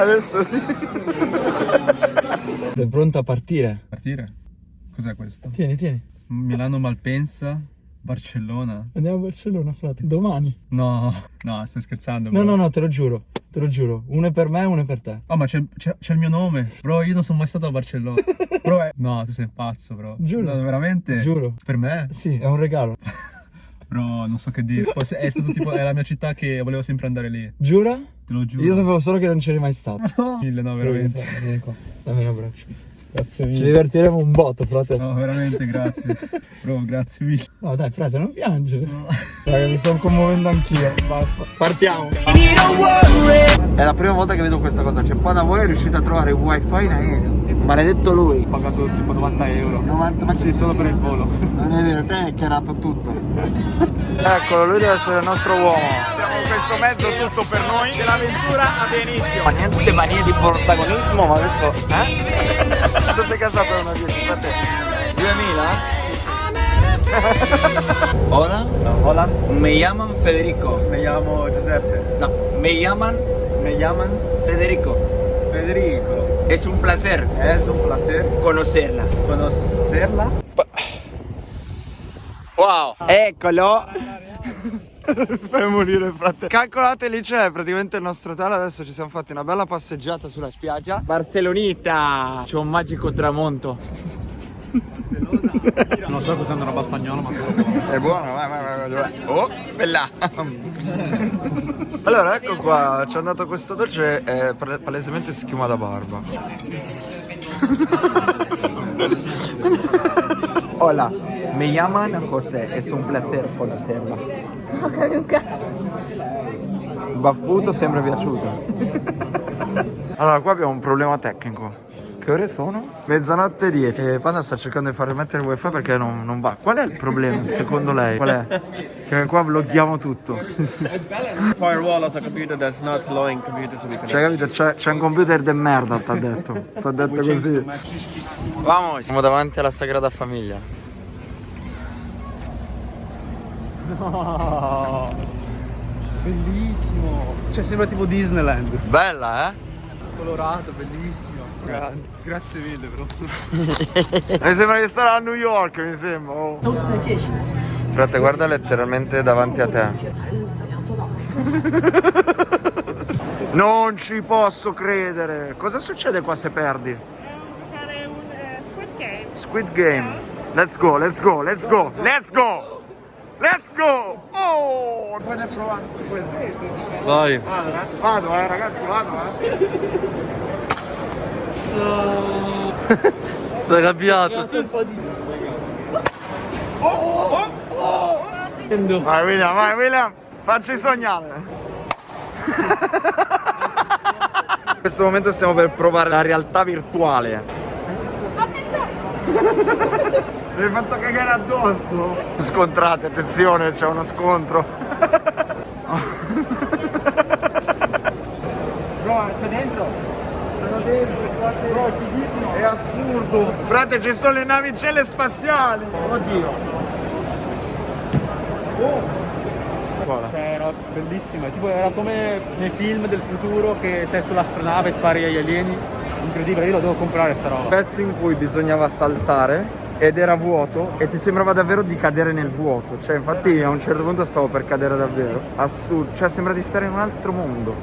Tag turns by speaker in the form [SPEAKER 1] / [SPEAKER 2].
[SPEAKER 1] Adesso sì.
[SPEAKER 2] Sei pronto a partire?
[SPEAKER 3] Partire? Cos'è questo?
[SPEAKER 2] Tieni, tieni.
[SPEAKER 3] Milano Malpensa, Barcellona.
[SPEAKER 2] Andiamo a Barcellona, frate. Domani.
[SPEAKER 3] No, no, stai scherzando.
[SPEAKER 2] No,
[SPEAKER 3] bro.
[SPEAKER 2] no, no, te lo giuro. Te lo giuro. Uno è per me e uno è per te.
[SPEAKER 3] Oh, ma c'è, c'è- c'è il mio nome. Bro, io non sono mai stato a Barcellona. Bro, è- no, tu sei pazzo, bro.
[SPEAKER 2] Giuro.
[SPEAKER 3] No, veramente?
[SPEAKER 2] Giuro.
[SPEAKER 3] Per me?
[SPEAKER 2] Sì, è un regalo.
[SPEAKER 3] Bro, non so che dire. È stato tipo, è la mia città che volevo sempre andare lì.
[SPEAKER 2] Giura?
[SPEAKER 3] Te lo giuro.
[SPEAKER 2] Io sapevo solo che non c'eri mai stato.
[SPEAKER 3] Mille, no, veramente.
[SPEAKER 2] Vieni qua. Dammi un abbraccio.
[SPEAKER 3] Grazie
[SPEAKER 2] Ci
[SPEAKER 3] mille.
[SPEAKER 2] divertiremo un botto, frate.
[SPEAKER 3] No, veramente, grazie. Bro, grazie mille.
[SPEAKER 2] No, dai, frate, non piangere. Raga, mi sto commuovendo anch'io. Basta. Partiamo. È la prima volta che vedo questa cosa. C'è qua da voi è riuscito a trovare il wifi in aereo. Maledetto lui.
[SPEAKER 3] Ho pagato tipo 90 euro.
[SPEAKER 2] 90, ma
[SPEAKER 3] Sì, solo per il volo.
[SPEAKER 2] Non è vero, te hai chiarato tutto. Eccolo, lui deve essere il nostro uomo.
[SPEAKER 1] Abbiamo questo mezzo tutto per noi e l'avventura ha inizio.
[SPEAKER 2] Ma niente manie di protagonismo, ma adesso. Eh? Quanto sei casato da una 10 per te? 2000? Hola,
[SPEAKER 3] Hola,
[SPEAKER 2] me llaman Federico.
[SPEAKER 3] mi chiamo Giuseppe.
[SPEAKER 2] No, me llaman
[SPEAKER 3] Me llaman
[SPEAKER 2] Federico.
[SPEAKER 3] Federico.
[SPEAKER 2] Es un placer
[SPEAKER 3] Es un placer
[SPEAKER 2] conocerla.
[SPEAKER 3] conocerla.
[SPEAKER 2] Wow, eccolo. Fai morire frate. Calcolate lì c'è praticamente il nostro hotel. Adesso ci siamo fatti una bella passeggiata sulla spiaggia. Barcelonita. C'è un magico tramonto.
[SPEAKER 3] Non so cos'è una roba spagnola, ma sono buono.
[SPEAKER 2] È buono, vai, vai, vai, vai. Oh, bella. allora, ecco qua, ci è andato questo dolce, è pale- palesemente schiuma da barba. Hola, me llaman José, es un placer conocerla. Baffuto sembra piaciuto. allora, qua abbiamo un problema tecnico. Che ore sono? Mezzanotte 10. E Panda sta cercando di far rimettere il wifi perché non, non va. Qual è il problema secondo lei? Qual è? Che qua blocchiamo tutto.
[SPEAKER 4] firewall of the computer that's not allowing computer to be connected.
[SPEAKER 2] Cioè, capito? C'è, c'è un computer de merda, t'ha detto. T'ha detto così. Vamos. Siamo davanti alla Sagrada Famiglia.
[SPEAKER 3] No. Bellissimo. Cioè, sembra tipo Disneyland.
[SPEAKER 2] Bella, eh?
[SPEAKER 3] Colorato, bellissimo. Gra- Grazie mille, bro.
[SPEAKER 2] Mi sembra di stare a New York, mi sembra. Oh. Frate, guarda letteralmente davanti a te. Non ci posso credere. Cosa succede qua se perdi?
[SPEAKER 5] eh, Squid Game.
[SPEAKER 2] Squid Game. Let's go, let's go, let's go, let's go! Let's go! Oh! Poi ne provare.
[SPEAKER 3] Vai.
[SPEAKER 2] Vado, eh? Vado, eh, ragazzi, vado, eh.
[SPEAKER 3] Sei arrabbiato.
[SPEAKER 2] Vai William, vai William, facci sognare. In questo momento stiamo per provare la realtà virtuale. Mi hai fatto cagare addosso? Scontrate, attenzione, c'è uno scontro.
[SPEAKER 3] Bro, sei dentro? Sono dentro, frate. Bro, è fighissimo.
[SPEAKER 2] È assurdo. Frate, ci sono le navicelle spaziali. Oddio.
[SPEAKER 3] Cioè, era bellissima, tipo era come nei film del futuro che sei sull'astronave e spari agli alieni. Incredibile, io la devo comprare sta roba.
[SPEAKER 2] Pezzo in cui bisognava saltare ed era vuoto e ti sembrava davvero di cadere nel vuoto. Cioè, infatti a un certo punto stavo per cadere davvero. Assurdo. Cioè, sembra di stare in un altro mondo.